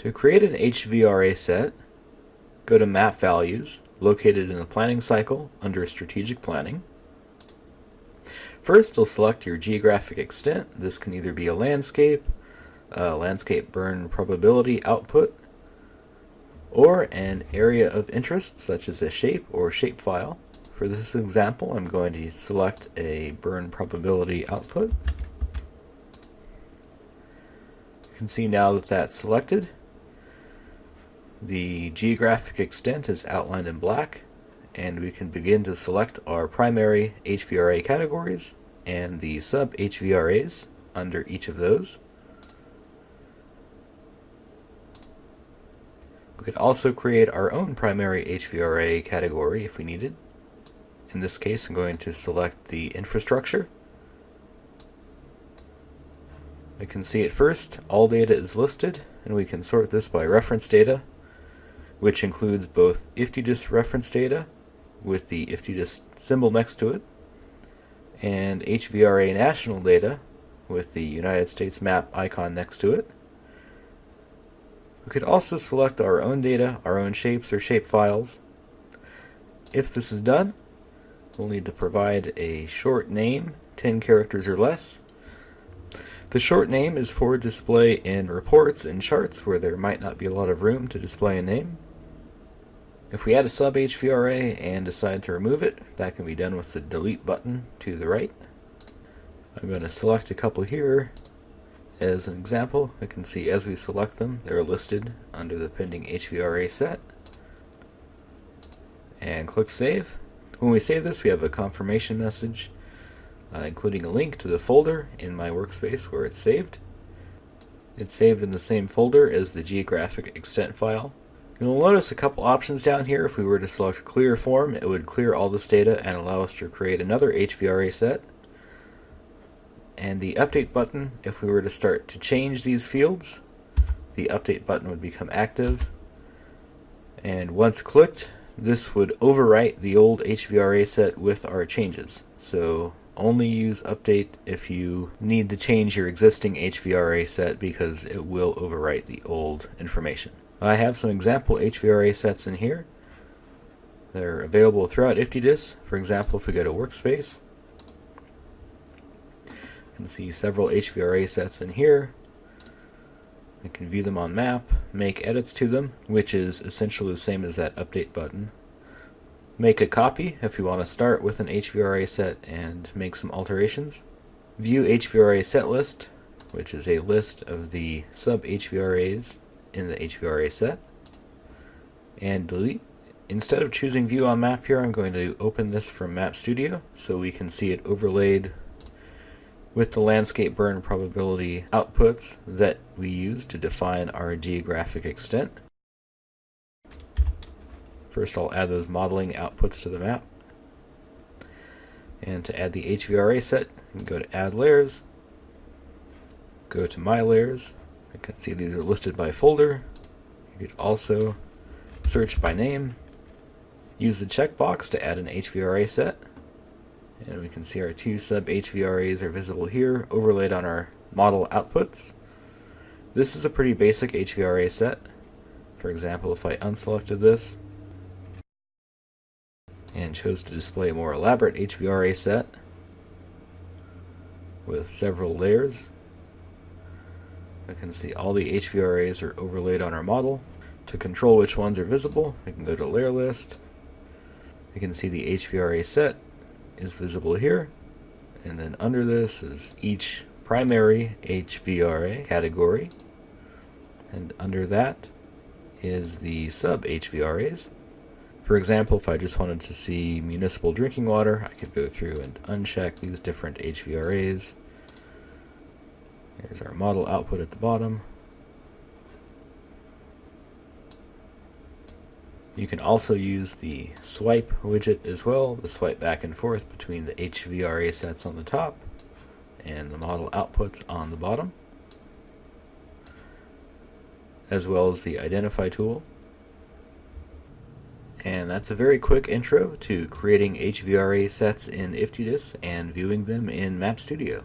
To create an HVRA set, go to Map Values, located in the Planning Cycle under Strategic Planning. First, you'll select your geographic extent. This can either be a landscape, a landscape burn probability output, or an area of interest, such as a shape or shapefile. For this example, I'm going to select a burn probability output. You can see now that that's selected. The geographic extent is outlined in black, and we can begin to select our primary HVRA categories and the sub-HVRAs under each of those. We could also create our own primary HVRA category if we needed. In this case, I'm going to select the infrastructure. I can see at first all data is listed, and we can sort this by reference data, which includes both IFTDIS reference data with the IFTDIS symbol next to it, and HVRA national data with the United States map icon next to it. We could also select our own data, our own shapes or shapefiles. If this is done, we'll need to provide a short name, 10 characters or less. The short name is for display in reports and charts where there might not be a lot of room to display a name. If we add a sub HVRA and decide to remove it, that can be done with the delete button to the right. I'm going to select a couple here as an example, I can see as we select them, they're listed under the pending HVRA set. And click Save. When we save this, we have a confirmation message, uh, including a link to the folder in my workspace where it's saved. It's saved in the same folder as the geographic extent file. You'll notice a couple options down here. If we were to select clear form, it would clear all this data and allow us to create another HVRA set and the update button, if we were to start to change these fields, the update button would become active. And once clicked, this would overwrite the old HVRA set with our changes. So only use update if you need to change your existing HVRA set because it will overwrite the old information. I have some example HVRA sets in here. They're available throughout IFTDIS. For example, if we go to Workspace, you can see several HVRA sets in here. I can view them on map, make edits to them, which is essentially the same as that update button. Make a copy if you want to start with an HVRA set and make some alterations. View HVRA set list, which is a list of the sub-HVRAs in the HVRA set. And delete. Instead of choosing view on map here, I'm going to open this from Map Studio so we can see it overlaid with the landscape burn probability outputs that we use to define our geographic extent. First I'll add those modeling outputs to the map. And to add the HVRA set, go to Add Layers, go to My Layers. I can see these are listed by folder. You could also search by name. Use the checkbox to add an HVRA set. And we can see our two sub HVRAs are visible here, overlaid on our model outputs. This is a pretty basic HVRA set. For example, if I unselected this and chose to display a more elaborate HVRA set with several layers, I can see all the HVRAs are overlaid on our model. To control which ones are visible, I can go to Layer List. I can see the HVRA set is visible here. And then under this is each primary HVRA category. And under that is the sub HVRAs. For example, if I just wanted to see municipal drinking water, I could go through and uncheck these different HVRAs. There's our model output at the bottom. You can also use the swipe widget as well, the swipe back and forth between the HVRA sets on the top and the model outputs on the bottom, as well as the identify tool. And that's a very quick intro to creating HVRA sets in IFTDIS and viewing them in Map Studio.